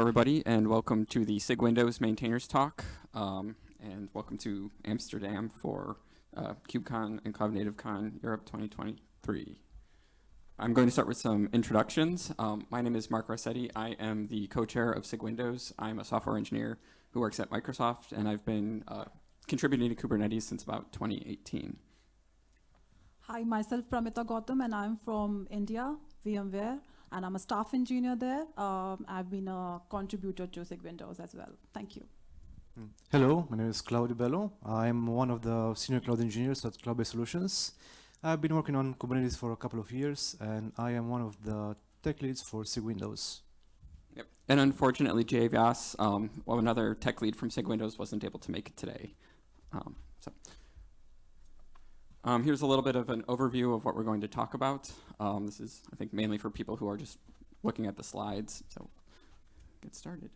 everybody, and welcome to the SIG Windows Maintainers Talk, um, and welcome to Amsterdam for uh, KubeCon and Cloud Native Con Europe 2023. I'm going to start with some introductions. Um, my name is Mark Rossetti. I am the co-chair of SIG Windows. I'm a software engineer who works at Microsoft, and I've been uh, contributing to Kubernetes since about 2018. Hi, myself Pramita Gautam, and I'm from India, VMware, and I'm a staff engineer there. Um, I've been a contributor to SIG Windows as well. Thank you. Hmm. Hello, my name is Claudiu Belu. I'm one of the senior cloud engineers at Cloudbase Solutions. I've been working on Kubernetes for a couple of years, and I am one of the tech leads for SIG Windows. Yep. And unfortunately, Jay Vyas, um, well, another tech lead from SIG Windows, wasn't able to make it today. Um, so. Um, here's a little bit of an overview of what we're going to talk about. Um, this is, I think, mainly for people who are just looking at the slides. So get started.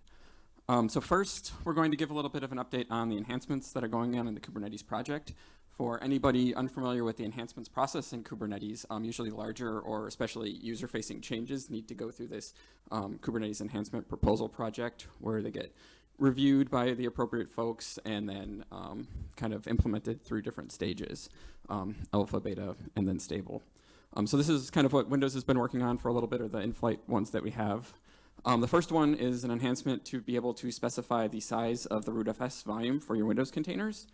Um, so first, we're going to give a little bit of an update on the enhancements that are going on in the Kubernetes project. For anybody unfamiliar with the enhancements process in Kubernetes, um, usually larger or especially user-facing changes need to go through this um, Kubernetes enhancement proposal project where they get reviewed by the appropriate folks and then um, kind of implemented through different stages, um, alpha, beta, and then stable. Um, so this is kind of what Windows has been working on for a little bit, or the in-flight ones that we have. Um, the first one is an enhancement to be able to specify the size of the rootfs volume for your Windows containers.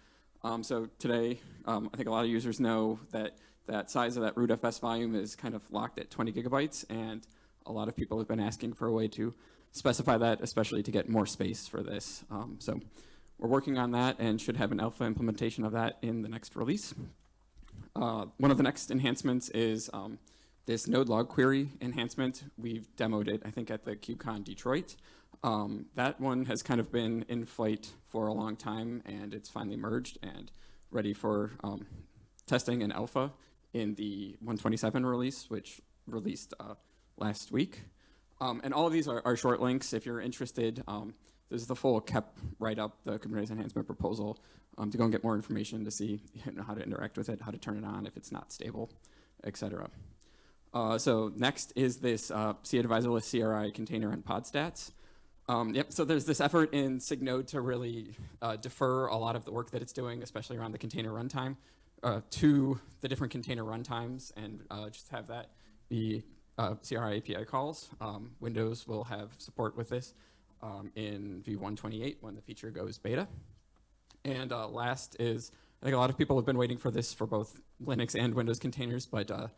Um, so today, um, I think a lot of users know that that size of that rootfs volume is kind of locked at 20 gigabytes, and a lot of people have been asking for a way to specify that, especially to get more space for this. Um, so we're working on that and should have an alpha implementation of that in the next release. Uh, one of the next enhancements is um, this node log query enhancement. We've demoed it, I think, at the KubeCon Detroit. Um, that one has kind of been in flight for a long time, and it's finally merged and ready for um, testing and alpha in the 127 release, which released uh, last week. Um, and all of these are, are, short links if you're interested. Um, this is the full KEP write-up, the Kubernetes enhancement proposal, um, to go and get more information to see you know, how to interact with it, how to turn it on if it's not stable, etc. Uh, so next is this uh, cAdvisorless CRI container and pod stats. Um, yep, so there's this effort in SIG Node to really uh, defer a lot of the work that it's doing, especially around the container runtime, uh, to the different container runtimes and uh, just have that be uh, CRI API calls. Um, Windows will have support with this um, in V128 when the feature goes beta. And uh, last is, I think a lot of people have been waiting for this for both Linux and Windows containers, but uh,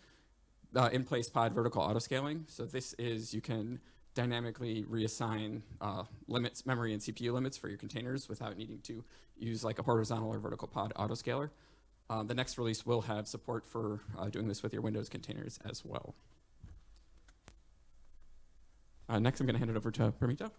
in-place pod vertical autoscaling. So this is, you can dynamically reassign uh, limits, memory and CPU limits for your containers without needing to use like a horizontal or vertical pod autoscaler. Uh, the next release will have support for uh, doing this with your Windows containers as well. Uh, next, I'm going to hand it over to Pramita.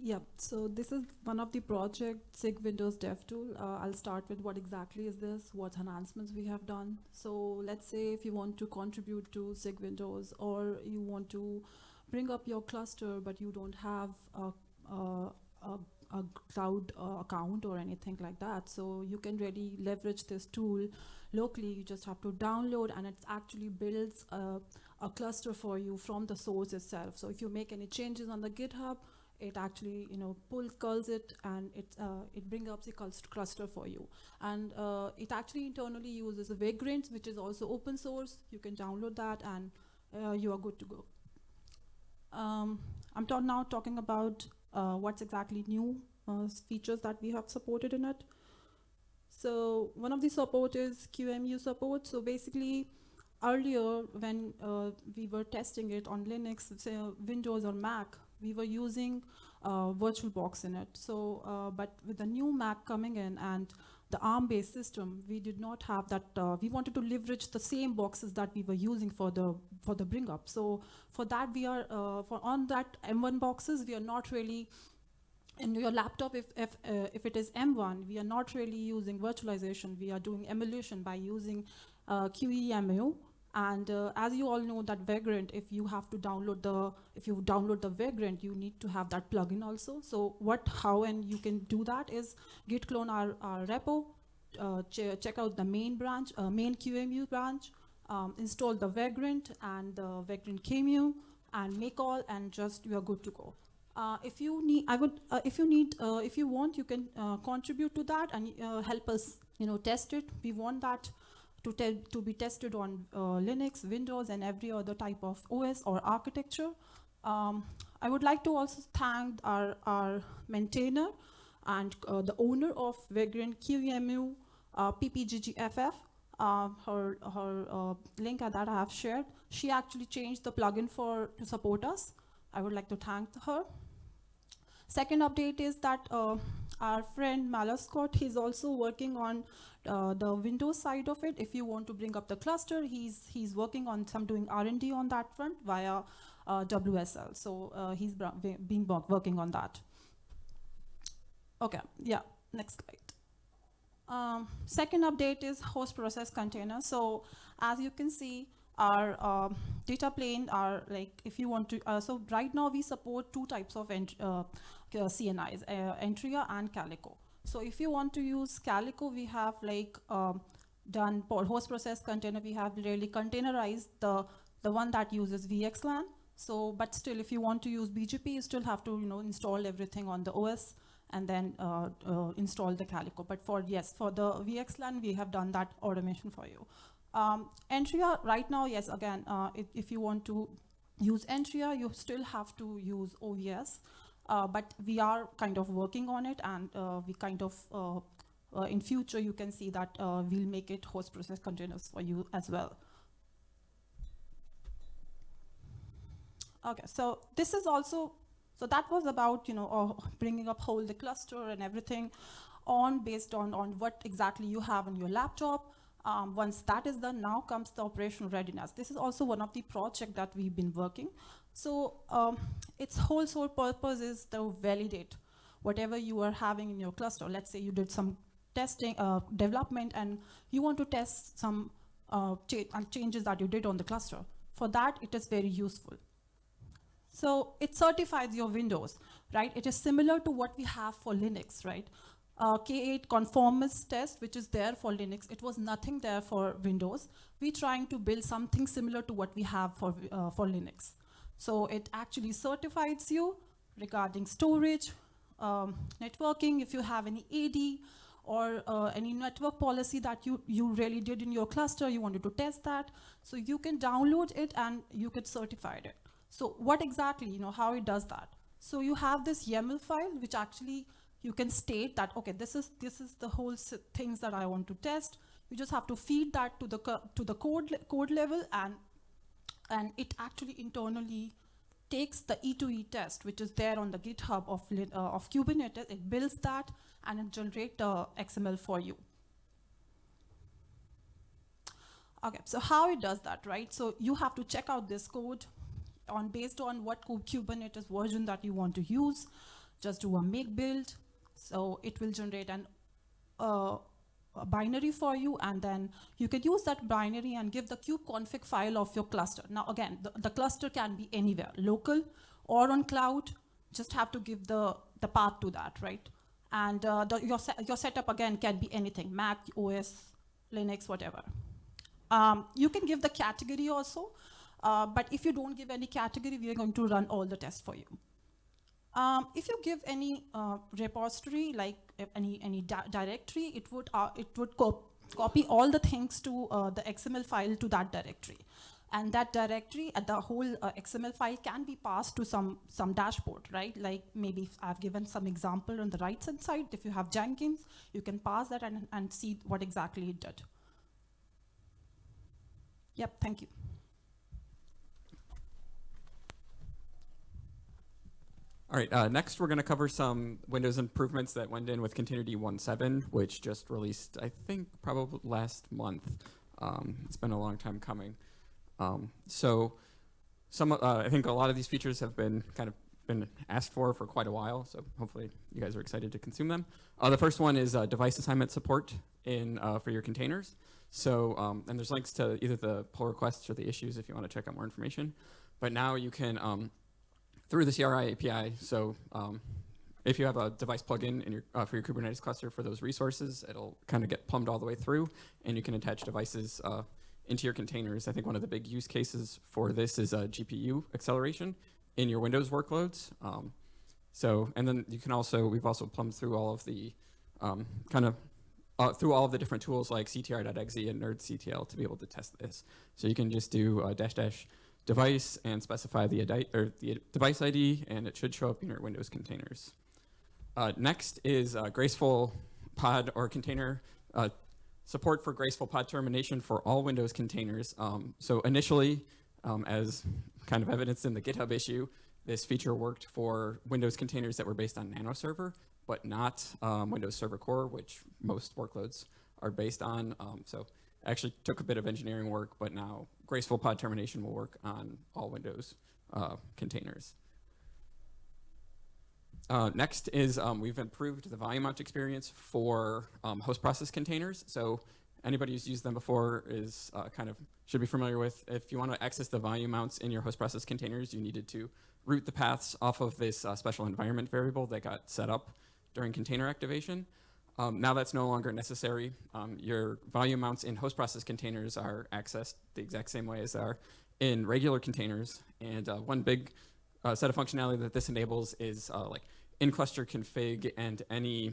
Yeah, so this is one of the project SIG Windows Dev Tool. Uh, I'll start with what exactly is this, what enhancements we have done. So let's say if you want to contribute to SIG Windows or you want to bring up your cluster, but you don't have a, a, a, a cloud uh, account or anything like that. So you can really leverage this tool locally. You just have to download and it actually builds a, a cluster for you from the source itself. So if you make any changes on the GitHub, it actually you know pulls calls it and it uh, it brings up the cluster for you and uh, it actually internally uses a vagrant which is also open source you can download that and uh, you are good to go um, I'm now talking about uh, what's exactly new uh, features that we have supported in it. So one of the support is QEMU support. So basically, earlier when uh, we were testing it on Linux, say Windows or Mac, we were using uh, VirtualBox in it. So, uh, but with the new Mac coming in and the ARM-based system, we did not have that. Uh, we wanted to leverage the same boxes that we were using for the for the bring up. So for that, we are uh, for on that M1 boxes, we are not really. In your laptop, if if uh, if it is M1, we are not really using virtualization. We are doing emulation by using uh, QEMU. And uh, as you all know that Vagrant, if you have to download the, if you download the Vagrant, you need to have that plugin also. So what, how, and you can do that is git clone our, our repo, uh, ch check out the main branch, uh, main QEMU branch, um, install the Vagrant and the Vagrant QEMU, and make all, and just you are good to go. Uh, if you need, I would, uh, if you need, uh, if you want, you can uh, contribute to that and uh, help us, you know, test it. We want that to to be tested on uh, Linux, Windows, and every other type of OS or architecture. Um, I would like to also thank our our maintainer and uh, the owner of Vagrant QEMU uh, PPGGFF. Uh, her her uh, link that I have shared. She actually changed the plugin for to support us. I would like to thank her. Second update is that uh, our friend Malascott, he's also working on uh, the Windows side of it. If you want to bring up the cluster, he's he's working on some doing R&D on that front via uh, WSL. So uh, he's been working on that. Okay, yeah, next slide. Um, second update is host process container. So as you can see, our um, data plane are like if you want to. Uh, so right now we support two types of uh, uh, CNIs, uh, Antrea and Calico. So if you want to use Calico, we have like um, done host process container. We have really containerized the the one that uses VXLAN. So, but still, if you want to use BGP, you still have to you know install everything on the OS and then uh, uh, install the Calico. But for yes, for the VXLAN, we have done that automation for you. Um, Antrea right now, yes, again, uh, if, if you want to use Antrea, you still have to use OVS. Uh, but we are kind of working on it, and uh, we kind of uh, in future you can see that we'll make it host process containers for you as well. Okay, so this is also so that was about you know bringing up whole the cluster and everything on based on on what exactly you have on your laptop. Um, once that is done, now comes the operational readiness. This is also one of the project that we've been working. So um, its whole sole purpose is to validate whatever you are having in your cluster. Let's say you did some testing, uh, development, and you want to test some uh, cha- uh, changes that you did on the cluster. For that, it is very useful. So it certifies your Windows, right? It is similar to what we have for Linux, right? Uh, K8 conformance test, which is there for Linux, it was nothing there for Windows. We're trying to build something similar to what we have for, uh, for Linux. So it actually certifies you regarding storage, um, networking, if you have any AD or uh, any network policy that you, you really did in your cluster, you wanted to test that. So you can download it and you could certify it. So what exactly, you know, how it does that? So you have this YAML file, which actually you can state that, okay, this is, this is the whole things that I want to test. You just have to feed that to the, to the code, code level and, and it actually internally takes the E2E test, which is there on the GitHub of, uh, of Kubernetes, it builds that and it generates the XML for you. Okay, so how it does that, right? So you have to check out this code on based on what Kubernetes version that you want to use. Just do a make build. So it will generate an uh, binary for you, and then you can use that binary and give the kubeconfig file of your cluster. Now again, the, the cluster can be anywhere, local or on cloud. Just have to give the the path to that, right? And uh, the, your se- your setup again can be anything: Mac, OS, Linux, whatever. Um, you can give the category also, uh, but if you don't give any category, we are going to run all the tests for you. Um, if you give any uh, repository, like any any di- directory, it would uh, it would co- copy all the things to uh, the XML file to that directory, and that directory, uh, the whole uh, XML file can be passed to some some dashboard, right? Like maybe I've given some example on the right hand side. If you have Jenkins, you can pass that and and see what exactly it did. Yep, thank you. All right, uh, next we're going to cover some Windows improvements that went in with containerd 1.7, which just released, I think, probably last month. Um, it's been a long time coming. Um, so, some, uh, I think a lot of these features have been kind of been asked for for quite a while. So hopefully you guys are excited to consume them. Uh, the first one is uh, device assignment support in uh, for your containers. So, um, and there's links to either the pull requests or the issues if you want to check out more information. But now you can um, through the CRI API. So um, if you have a device plugin in your, uh, for your Kubernetes cluster for those resources, it'll kind of get plumbed all the way through, and you can attach devices uh, into your containers. I think one of the big use cases for this is uh, GPU acceleration in your Windows workloads. Um, So, and then you can also, we've also plumbed through all of the um, kind of uh, through all of the different tools like ctr.exe and nerdctl to be able to test this. So you can just do uh, dash dash device and specify the, the device ID, and it should show up in your Windows containers. Uh, next is uh, graceful pod or container uh, support for graceful pod termination for all Windows containers. Um, so initially, um, as kind of evidenced in the GitHub issue, this feature worked for Windows containers that were based on Nano Server, but not um, Windows Server Core, which most workloads are based on. Um, so actually took a bit of engineering work, but now graceful pod termination will work on all Windows uh, containers. Uh, next is um, we've improved the volume mount experience for um, host process containers. So anybody who's used them before is uh, kind of should be familiar with. If you want to access the volume mounts in your host process containers, you needed to route the paths off of this uh, special environment variable that got set up during container activation. Um, now that's no longer necessary. Um, your volume mounts in host process containers are accessed the exact same way as they are in regular containers. And uh, one big uh, set of functionality that this enables is uh, like in-cluster config and any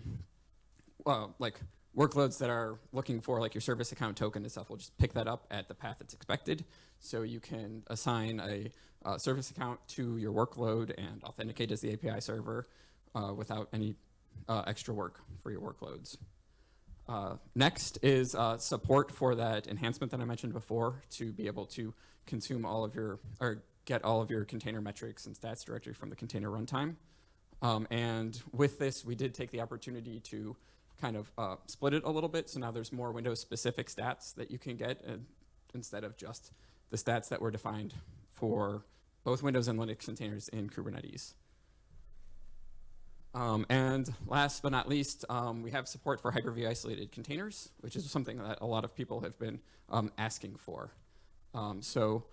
uh, like workloads that are looking for like your service account token and stuff will just pick that up at the path that's expected. So you can assign a uh, service account to your workload and authenticate as the API server uh, without any uh, extra work for your workloads. Uh, next is uh, support for that enhancement that I mentioned before to be able to consume all of your, or get all of your container metrics and stats directly from the container runtime. Um, and with this, we did take the opportunity to kind of uh, split it a little bit. So now there's more Windows specific stats that you can get instead of just the stats that were defined for both Windows and Linux containers in Kubernetes. Um, and last but not least, um, we have support for Hyper-V isolated containers, which is something that a lot of people have been um, asking for. Um, so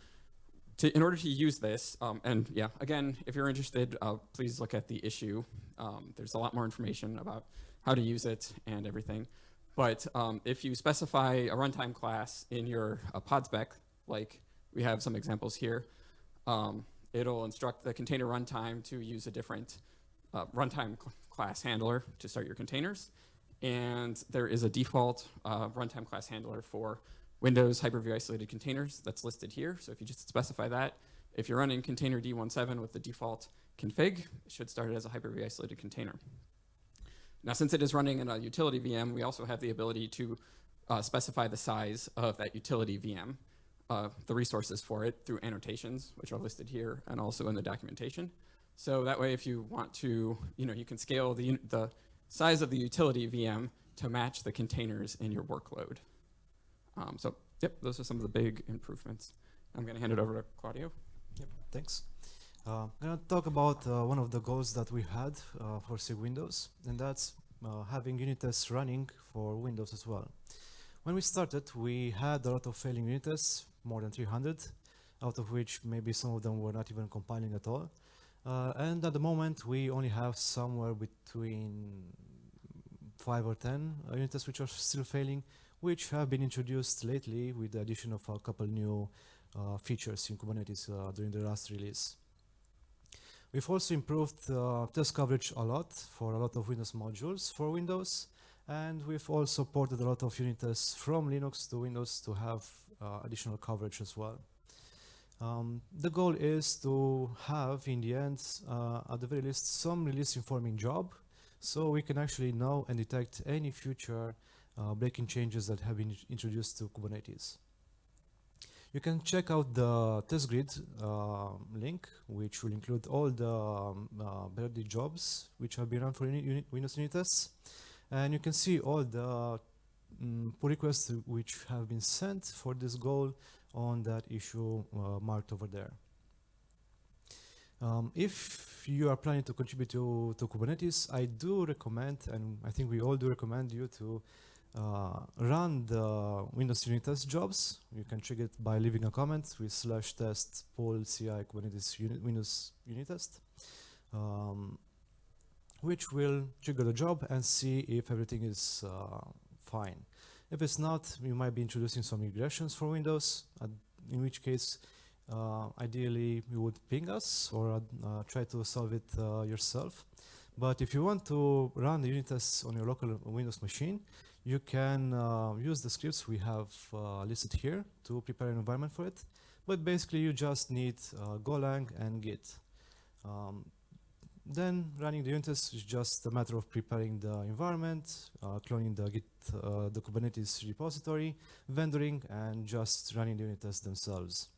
to, in order to use this, um, and yeah, again, if you're interested, uh, please look at the issue. Um, there's a lot more information about how to use it and everything. But if you specify a runtime class in your uh, pod spec, like we have some examples here, it'll instruct the container runtime to use a different uh, runtime cl class handler to start your containers. And there is a default uh, runtime class handler for Windows Hyper-V isolated containers that's listed here. So if you just specify that, if you're running containerd 1.7 with the default config, it should start it as a Hyper-V isolated container. Now, since it is running in a utility VM, we also have the ability to uh, specify the size of that utility VM, uh, the resources for it through annotations, which are listed here and also in the documentation. So that way, if you want to, you know, you can scale the, the size of the utility VM to match the containers in your workload. Um, so, yep, those are some of the big improvements. I'm going to hand it over to Claudiu. Yep, thanks. Uh, I'm going to talk about uh, one of the goals that we had uh, for SIG Windows, and that's uh, having unit tests running for Windows as well. When we started, we had a lot of failing unit tests, more than 300, out of which maybe some of them were not even compiling at all. Uh, and at the moment, we only have somewhere between 5 or 10 uh, unit tests which are still failing, which have been introduced lately with the addition of a couple new uh, features in Kubernetes uh, during the last release. We've also improved uh, test coverage a lot for a lot of Windows modules for Windows, and we've also ported a lot of unit tests from Linux to Windows to have uh, additional coverage as well. Um, the goal is to have, in the end, uh, at the very least, some release informing job, so we can actually know and detect any future uh, breaking changes that have been introduced to Kubernetes. You can check out the test grid uh, link, which will include all the um, uh, jobs which have been run for unit, Windows unit tests. And you can see all the um, pull requests which have been sent for this goal on that issue uh, marked over there. Um, if you are planning to contribute to, to Kubernetes, I do recommend, and I think we all do recommend you to uh, run the Windows unit test jobs. You can trigger it by leaving a comment with slash test pull ci Kubernetes unit, Windows unit test, um, which will trigger the job and see if everything is uh, fine. If it's not, you might be introducing some regressions for Windows, uh, in which case, uh, ideally, you would ping us or uh, try to solve it uh, yourself. But if you want to run the unit tests on your local Windows machine, you can uh, use the scripts we have uh, listed here to prepare an environment for it. But basically, you just need Golang and Git. Um, then running the unit tests is just a matter of preparing the environment, uh, cloning the Git, uh, the Kubernetes repository, vendoring, and just running the unit tests themselves.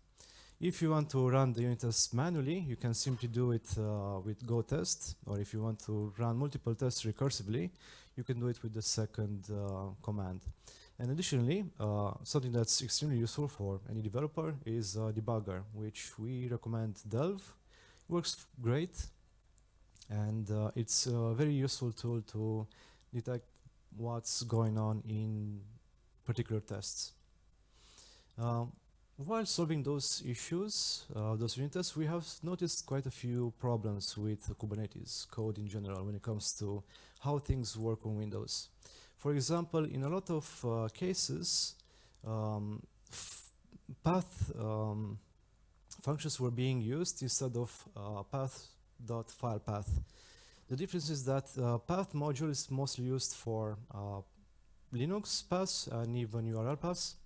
If you want to run the unit tests manually, you can simply do it uh, with Go test, or if you want to run multiple tests recursively, you can do it with the second uh, command. And additionally, uh, something that's extremely useful for any developer is a debugger, which we recommend Delve. Works great, and uh, it's a very useful tool to detect what's going on in particular tests. Um, while solving those issues, uh, those unit tests, we have noticed quite a few problems with Kubernetes code in general when it comes to how things work on Windows. For example, in a lot of uh, cases, um, path um, functions were being used instead of uh, path.filepath. path. The difference is that uh, path module is mostly used for uh, Linux paths and even URL paths,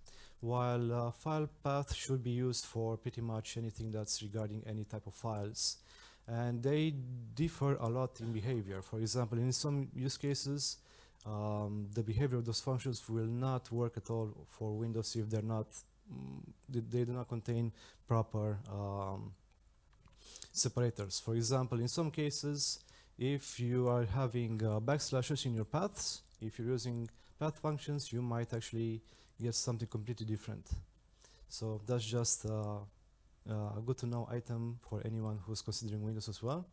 while uh, file path should be used for pretty much anything that's regarding any type of files. And they differ a lot in behavior. For example, in some use cases, um, the behavior of those functions will not work at all for Windows if they're not, mm, they, they do not contain proper um, separators. For example, in some cases, if you are having uh, backslashes in your paths, if you're using path functions, you might actually get something completely different. So that's just uh, uh, a good to know item for anyone who's considering Windows as well.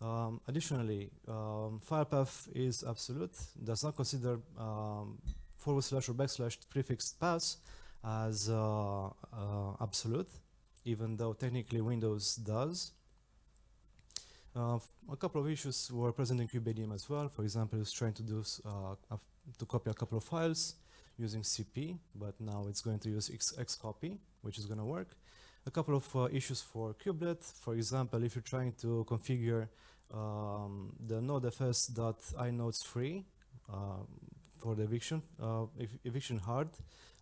Um, additionally, um, file path is absolute, does not consider um, forward slash or backslash prefixed paths as uh, uh, absolute, even though technically Windows does. Uh, a couple of issues were present in kubeadm as well. For example, it's trying to do uh, to copy a couple of files using CP, but now it's going to use Xcopy, which is going to work. A couple of uh, issues for kubelet. For example, if you're trying to configure um, the nodefs.inodesFree uh, for the eviction, uh, ev eviction hard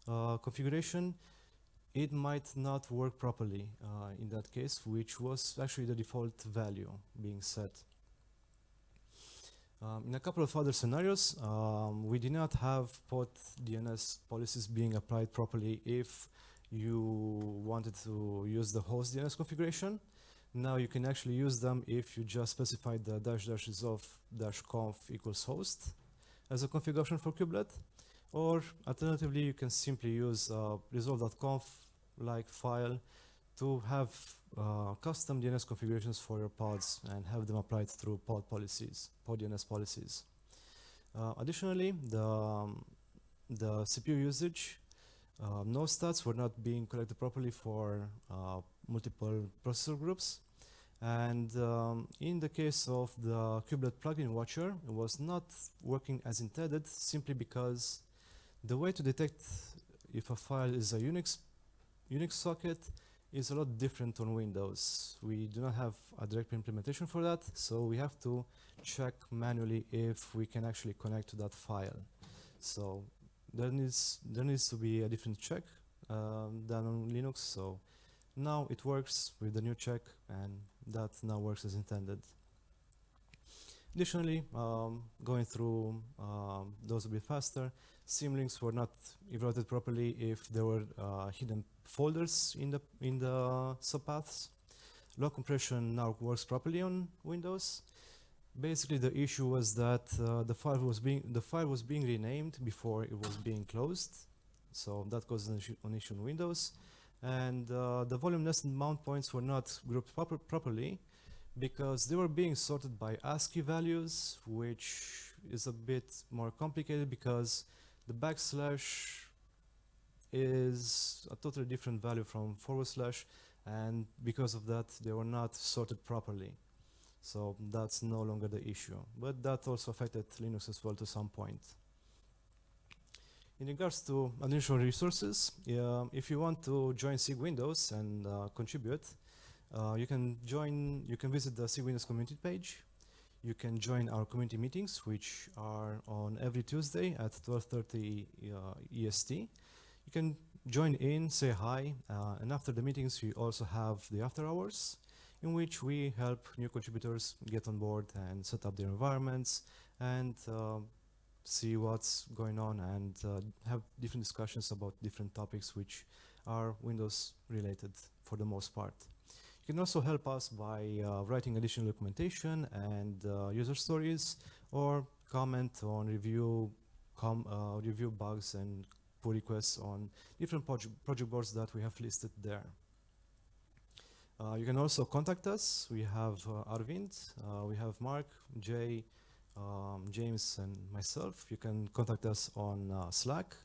uh, configuration, it might not work properly uh, in that case, which was actually the default value being set. Um, in a couple of other scenarios, um, we did not have pod DNS policies being applied properly if you wanted to use the host DNS configuration. Now you can actually use them if you just specify the dash dash resolve dash conf equals host as a configuration for kubelet. Or alternatively, you can simply use uh, resolve.conf like file to have uh, custom DNS configurations for your pods and have them applied through pod policies, pod DNS policies. Uh, additionally, the, um, the CPU usage, uh, no stats were not being collected properly for uh, multiple processor groups. And um, in the case of the kubelet plugin watcher, it was not working as intended simply because the way to detect if a file is a Unix Unix socket is a lot different on Windows. We do not have a direct implementation for that, so we have to check manually if we can actually connect to that file. So there needs there needs to be a different check um, than on Linux. So now it works with the new check, and that now works as intended. Additionally, um, going through um, those a bit faster, symlinks were not evaluated properly if there were uh, hidden folders in the in the subpaths. Log compression now works properly on Windows. Basically, the issue was that uh, the file was being the file was being renamed before it was being closed, so that caused an issue, an issue on Windows. And uh, the volume nested mount points were not grouped proper properly because they were being sorted by ASCII values, which is a bit more complicated because the backslash is a totally different value from forward slash and because of that they were not sorted properly. So that's no longer the issue. But that also affected Linux as well to some point. In regards to additional resources if you want to join SIG Windows and uh, contribute uh, you can join you can visit the SIG Windows community page. You can join our community meetings, which are on every Tuesday at 12:30 uh, EST. You can join in, say hi, uh, and after the meetings, we also have the after hours, in which we help new contributors get on board and set up their environments and uh, see what's going on and uh, have different discussions about different topics which are Windows related for the most part. You can also help us by uh, writing additional documentation and uh, user stories or comment on review com uh, review bugs and pull requests on different proje project boards that we have listed there. Uh, you can also contact us. We have uh, Arvind, uh, we have Mark, Jay, um, James, and myself. You can contact us on uh, Slack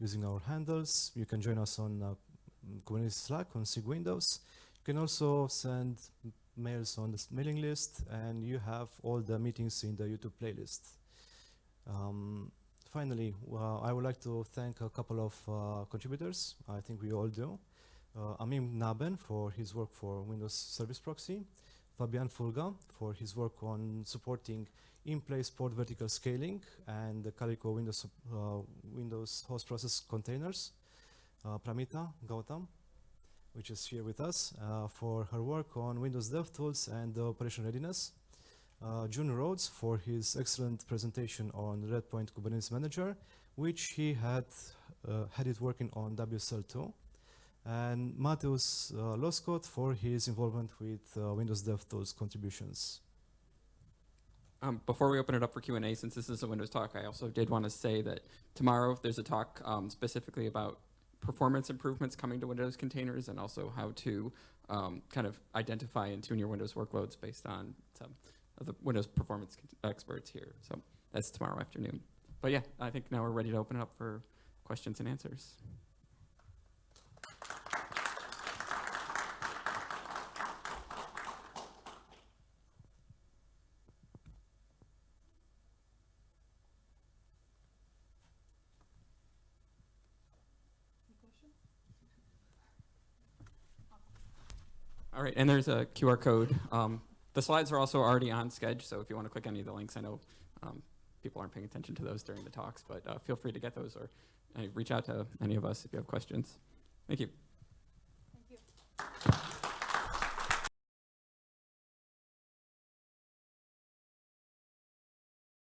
using our handles. You can join us on uh, Kubernetes Slack on SIG Windows. You can also send mails on the mailing list, and you have all the meetings in the YouTube playlist. Um, finally, well, I would like to thank a couple of uh, contributors. I think we all do. Uh, Amim Knabben for his work for Windows Service Proxy, Fabian Fulga for his work on supporting in-place port vertical scaling and the Calico Windows, uh, Windows host process containers, uh, Pramita Gautam, which is here with us, uh, for her work on Windows DevTools and the operation readiness, uh, June Rhodes for his excellent presentation on Redpoint Kubernetes Manager, which he had uh, had it working on WSL2, and Mateusz uh, Loskot for his involvement with uh, Windows DevTools contributions. Um, before we open it up for Q&A, since this is a Windows talk, I also did want to say that tomorrow there's a talk um, specifically about performance improvements coming to Windows containers and also how to um, kind of identify and tune your Windows workloads based on some of the Windows performance experts here. So that's tomorrow afternoon. But yeah, I think now we're ready to open it up for questions and answers. All right, and there's a QR code. Um, the slides are also already on Sched, so if you want to click any of the links, I know um, people aren't paying attention to those during the talks, but uh, feel free to get those or uh, reach out to any of us if you have questions. Thank you.